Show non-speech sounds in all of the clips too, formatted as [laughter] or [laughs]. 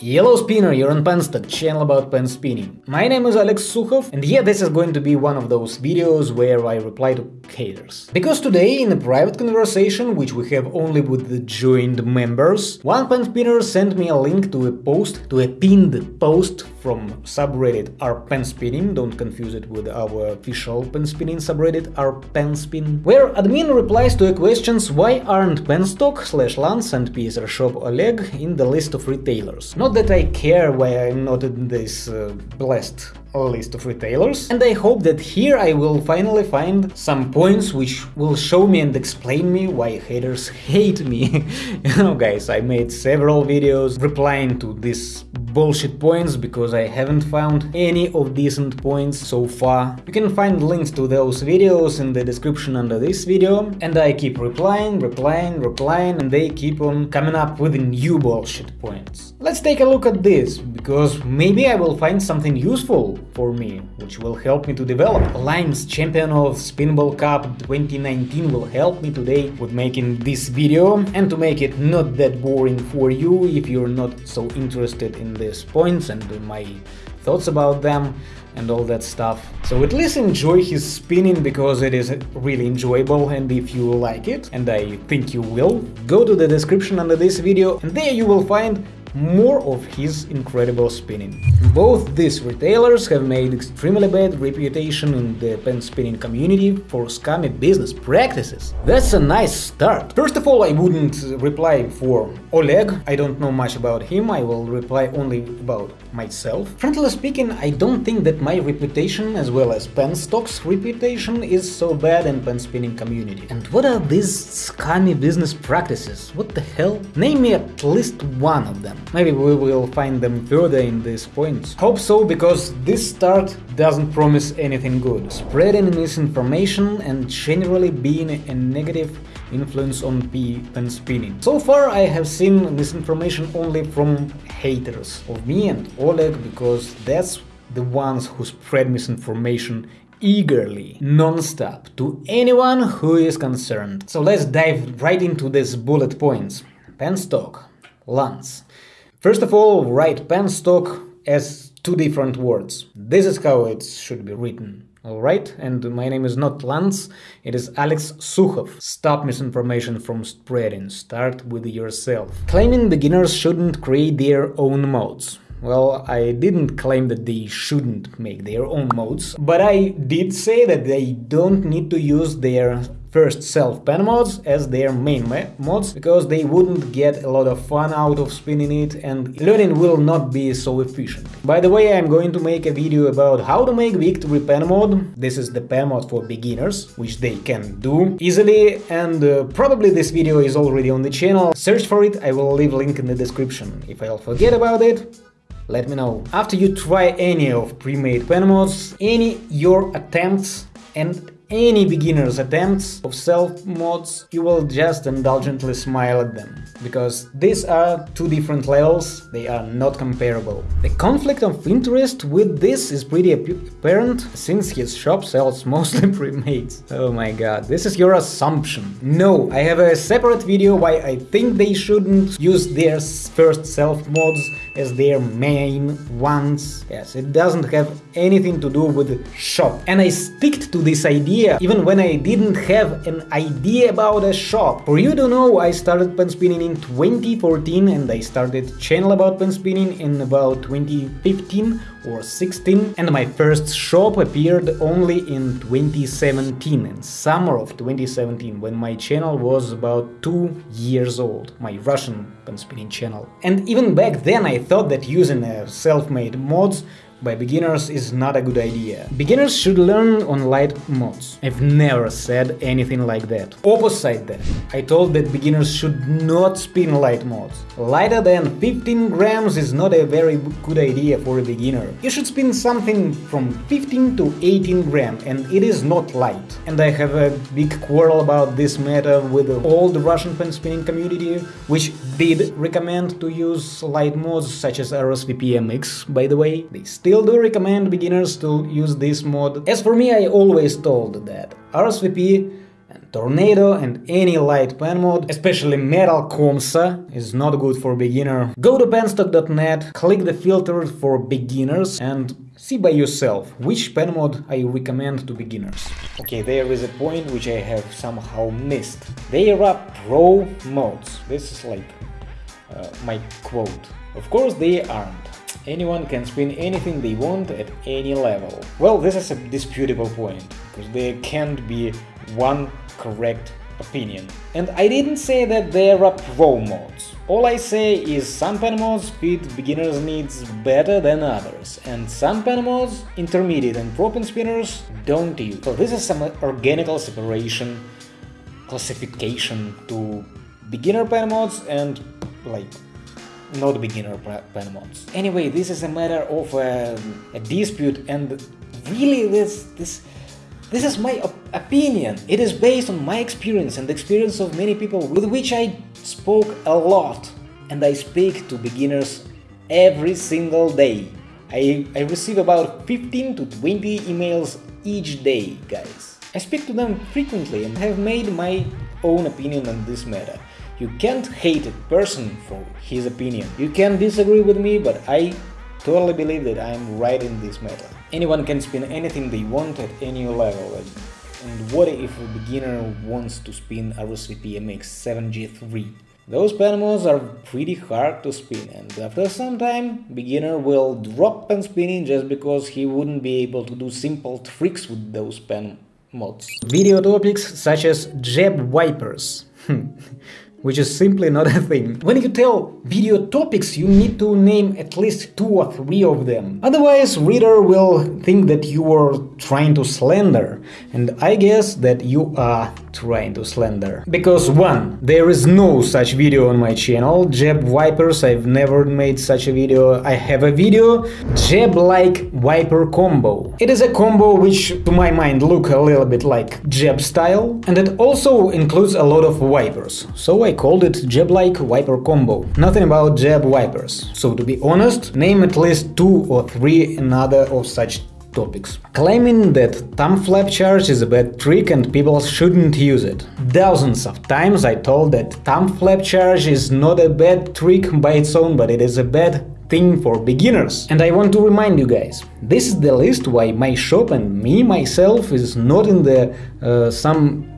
Yellow Spinner, you're on Penstock, channel about pen spinning. My name is Alex Sukhov, and yeah, this is going to be one of those videos where I reply to haters. Because today, in a private conversation, which we have only with the joined members, one pen spinner sent me a link to a post, to a pinned post from subreddit r/penspinning, don't confuse it with our official pen spinning subreddit r/penspin, where admin replies to a questions why aren't Penstock slash Lance and PSR Shop Oleg in the list of retailers. Not that I care why I'm not in this uh, blessed list of retailers, and I hope that here I will finally find some points which will show me and explain me why haters hate me. [laughs] you know guys, I made several videos replying to these bullshit points because I haven't found any of decent points so far. You can find links to those videos in the description under this video, and I keep replying, replying, replying, and they keep on coming up with new bullshit points. Let's take a look at this, because maybe I will find something useful for me, which will help me to develop. Limes, Champion of Spinball Cup 2019 will help me today with making this video and to make it not that boring for you if you're not so interested in these points and my thoughts about them and all that stuff. So at least enjoy his spinning because it is really enjoyable and if you like it, and I think you will, go to the description under this video and there you will find more of his incredible spinning. Both these retailers have made extremely bad reputation in the pen spinning community for scummy business practices. That's a nice start. First of all, I wouldn't reply for Oleg, I don't know much about him, I will reply only about myself. Frankly speaking, I don't think that my reputation as well as Penstock's reputation is so bad in pen spinning community. And what are these scummy business practices? What the hell? Name me at least one of them. Maybe we will find them further in these points. Hope so, because this start doesn't promise anything good. Spreading misinformation and generally being a negative influence on P pen spinning. So far I have seen misinformation only from haters of me and Oleg, because that's the ones who spread misinformation eagerly, non-stop, to anyone who is concerned. So let's dive right into these bullet points. Penstock, Lance. First of all, write penstock as two different words. This is how it should be written. Alright, and my name is not Lance, it is Alex Sukhov. Stop misinformation from spreading, start with yourself. Claiming beginners shouldn't create their own mods. Well, I didn't claim that they shouldn't make their own mods, but I did say that they don't need to use their first self pen mods as their main mods because they wouldn't get a lot of fun out of spinning it and learning will not be so efficient. By the way, I'm going to make a video about how to make victory pen mod. This is the pen mod for beginners, which they can do easily and uh, probably this video is already on the channel. Search for it, I will leave link in the description. If I'll forget about it, let me know. After you try any of pre-made pen mods, any your attempts and any beginner's attempts of self mods, you will just indulgently smile at them, because these are two different levels, they are not comparable. The conflict of interest with this is pretty apparent, since his shop sells [laughs] mostly pre-made. Oh my god, this is your assumption. No, I have a separate video why I think they shouldn't use their first self mods as their main ones. Yes, it doesn't have anything to do with shop. And I sticked to this idea even when I didn't have an idea about a shop. For you to know, I started pen spinning in 2014 and I started channel about pen spinning in about 2015 or 16 and my first shop appeared only in 2017, in summer of 2017, when my channel was about 2 years old, my Russian pen spinning channel. And even back then I thought that using uh, self-made mods by beginners is not a good idea. Beginners should learn on light mods. I've never said anything like that. Opposite that, I told that beginners should not spin light mods. Lighter than 15 grams is not a very good idea for a beginner. You should spin something from 15 to 18 gram and it is not light. And I have a big quarrel about this matter with all the Russian pen spinning community, which did recommend to use light mods such as RSVP MX, by the way. They still do recommend beginners to use this mod. As for me, I always told that RSVP And Tornado and any light pen mod, especially Metal Comssa, is not good for beginner. Go to penstock.net, click the filter for beginners and see by yourself which pen mod I recommend to beginners. Okay, there is a point which I have somehow missed. There are pro mods. This is like uh, my quote. Of course they aren't. Anyone can spin anything they want at any level. Well, this is a disputable point, because there can't be one correct opinion. And I didn't say that there are pro mods. All I say is some pen mods fit beginners' needs better than others, and some pen mods, intermediate and pro pen spinners, don't use. So this is some organical separation, classification to beginner pen mods and like not beginner pen mods. Anyway, this is a matter of a, a dispute and really this this this is my op opinion. It is based on my experience and the experience of many people with which I spoke a lot and I speak to beginners every single day. I, I receive about 15 to 20 emails each day, guys. I speak to them frequently and have made my own opinion on this matter. You can't hate a person for his opinion. You can disagree with me, but I totally believe that I'm right in this matter. Anyone can spin anything they want at any level. And what if a beginner wants to spin RSVP MX 7G3? Those pen mods are pretty hard to spin and after some time beginner will drop pen spinning just because he wouldn't be able to do simple tricks with those pen mods. Video topics such as jab wipers. [laughs] Hmm. Which is simply not a thing. When you tell video topics, you need to name at least two or three of them. Otherwise, reader will think that you are trying to slander, and I guess that you are trying to slander. Because one, there is no such video on my channel, Jeb Wipers, I've never made such a video. I have a video, Jeb-like Wiper combo. It is a combo which, to my mind, look a little bit like Jeb style, and it also includes a lot of wipers, so I called it jab-like wiper combo. Nothing about jab wipers. So to be honest, name at least two or three another of such topics. Claiming that thumb flap charge is a bad trick and people shouldn't use it. Dozens of times I told that thumb flap charge is not a bad trick by its own, but it is a bad thing for beginners. And I want to remind you guys, this is the list why my shop and me myself is not in the uh, some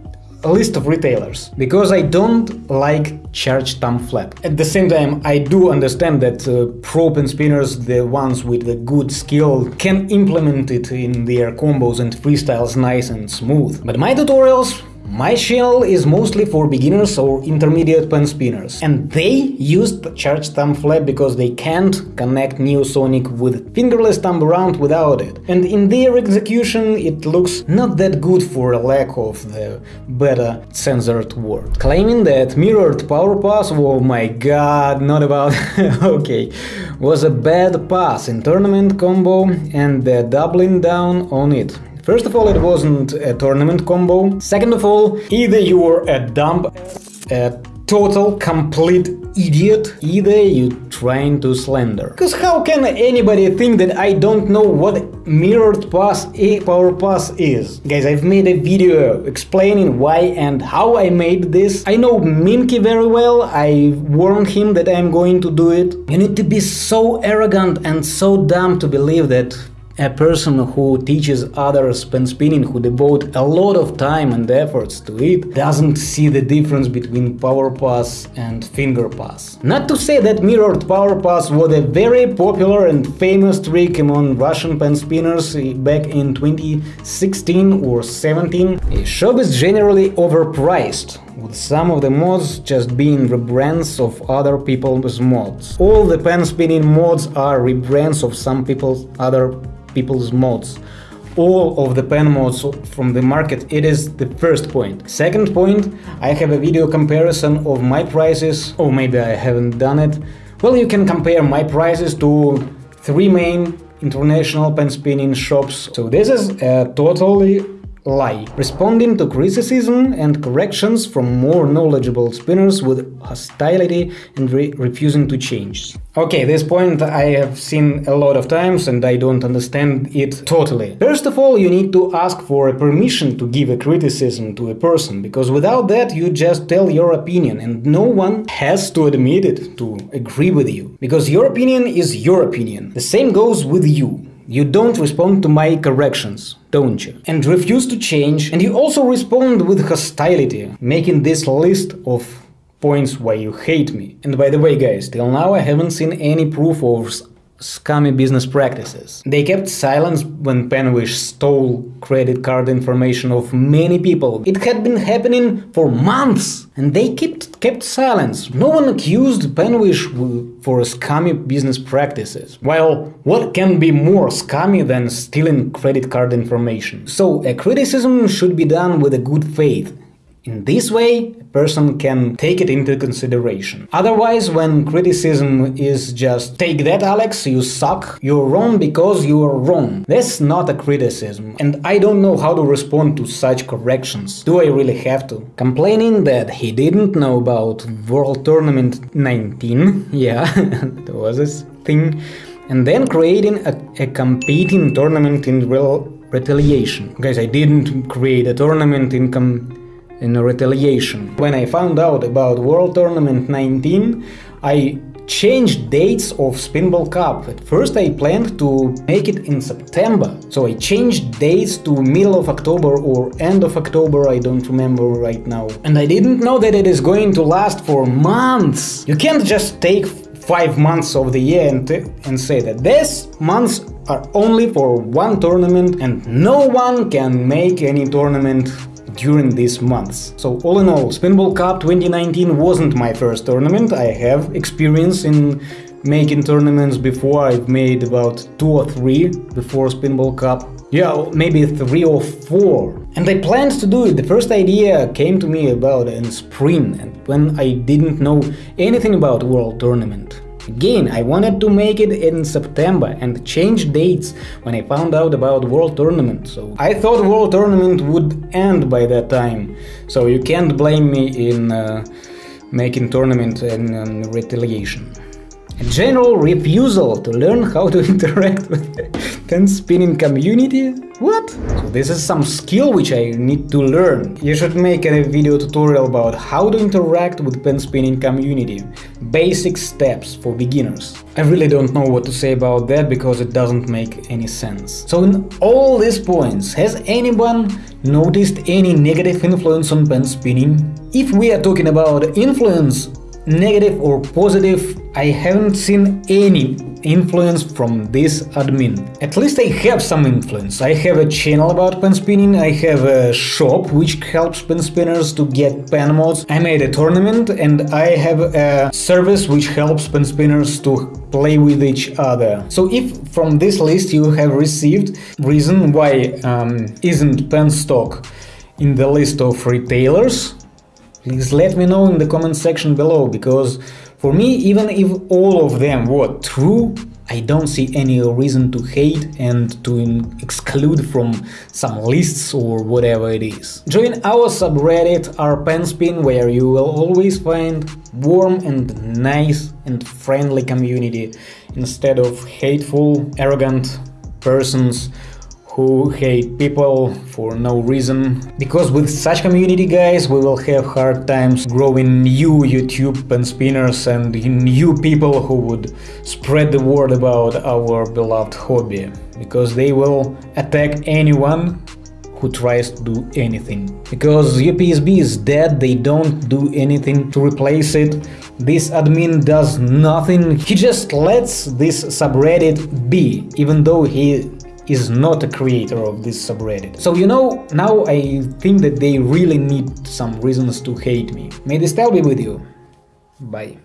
a list of retailers because I don't like charge thumb flap. At the same time, I do understand that uh, pro pen spinners, the ones with the good skill, can implement it in their combos and freestyles nice and smooth. But my tutorials my channel is mostly for beginners or intermediate pen spinners, and they use the charge thumb flap because they can't connect Neosonic with fingerless thumb around without it. And in their execution it looks not that good for a lack of the better censored word. Claiming that mirrored power pass, oh my god, not about... [laughs] okay, was a bad pass in tournament combo and the doubling down on it. First of all, it wasn't a tournament combo. Second of all, either you were a dumb, a total, complete idiot, either you trying to slander. Cause how can anybody think that I don't know what mirrored pass a power pass is? Guys, I've made a video explaining why and how I made this. I know Minky very well, I warned him that I'm going to do it. You need to be so arrogant and so dumb to believe that a person who teaches others pen spinning, who devote a lot of time and efforts to it, doesn't see the difference between power pass and finger pass. Not to say that mirrored power pass was a very popular and famous trick among Russian pen spinners back in 2016 or 17. A shop is generally overpriced, some of the mods just being rebrands of other people's mods. All the pen spinning mods are rebrands of some people's other people's mods all of the pen mods from the market it is the first point. second point i have a video comparison of my prices or maybe i haven't done it well you can compare my prices to three main international pen spinning shops so this is a totally lie, responding to criticism and corrections from more knowledgeable spinners with hostility and re refusing to change. Okay, this point I have seen a lot of times and I don't understand it totally. First of all, you need to ask for a permission to give a criticism to a person, because without that you just tell your opinion and no one has to admit it, to agree with you. Because your opinion is your opinion. The same goes with you. You don't respond to my corrections, don't you? And refuse to change, and you also respond with hostility, making this list of points why you hate me. And by the way, guys, till now I haven't seen any proof of scummy business practices. They kept silence when Penwish stole credit card information of many people. It had been happening for months, and they kept kept silence. No one accused Penwish for scummy business practices. Well, what can be more scummy than stealing credit card information? So, a criticism should be done with a good faith in this way, person can take it into consideration. Otherwise, when criticism is just take that, Alex, you suck, you're wrong because you are wrong. That's not a criticism, and I don't know how to respond to such corrections. Do I really have to? Complaining that he didn't know about World Tournament 19, [laughs] yeah, [laughs] that was this thing, and then creating a, a competing tournament in real retaliation. Guys, I didn't create a tournament in com in retaliation. When I found out about World Tournament 19, I changed dates of Spinball Cup. At first I planned to make it in September, so I changed dates to middle of October or end of October, I don't remember right now. And I didn't know that it is going to last for months. You can't just take five months of the year and, and say that these months are only for one tournament and no one can make any tournament during these months. So all in all, Spinball Cup 2019 wasn't my first tournament. I have experience in making tournaments before. I've made about two or three before Spinball Cup. Yeah, maybe three or four. And I planned to do it. The first idea came to me about in spring, and when I didn't know anything about World Tournament. Again, I wanted to make it in September and change dates when I found out about World Tournament. So I thought World Tournament would end by that time. So you can't blame me in uh, making tournament in um, retaliation. A general refusal to learn how to [laughs] interact with the pen spinning community? What? So this is some skill which I need to learn. You should make a video tutorial about how to interact with pen spinning community. Basic steps for beginners. I really don't know what to say about that because it doesn't make any sense. So in all these points, has anyone noticed any negative influence on pen spinning? If we are talking about influence, negative or positive, I haven't seen any influence from this admin. At least I have some influence. I have a channel about pen spinning, I have a shop which helps pen spinners to get pen mods, I made a tournament and I have a service which helps pen spinners to play with each other. So if from this list you have received reason why um, isn't pen stock in the list of retailers, Please let me know in the comment section below, because for me, even if all of them were true, I don't see any reason to hate and to exclude from some lists or whatever it is. Join our subreddit rpenspin where you will always find warm and nice and friendly community instead of hateful, arrogant persons who hate people for no reason. Because with such community guys we will have hard times growing new YouTube pen spinners and new people who would spread the word about our beloved hobby. Because they will attack anyone who tries to do anything. Because UPSB is dead, they don't do anything to replace it. This admin does nothing, he just lets this subreddit be, even though he is not a creator of this subreddit. So you know, now I think that they really need some reasons to hate me. May the style be with you. Bye.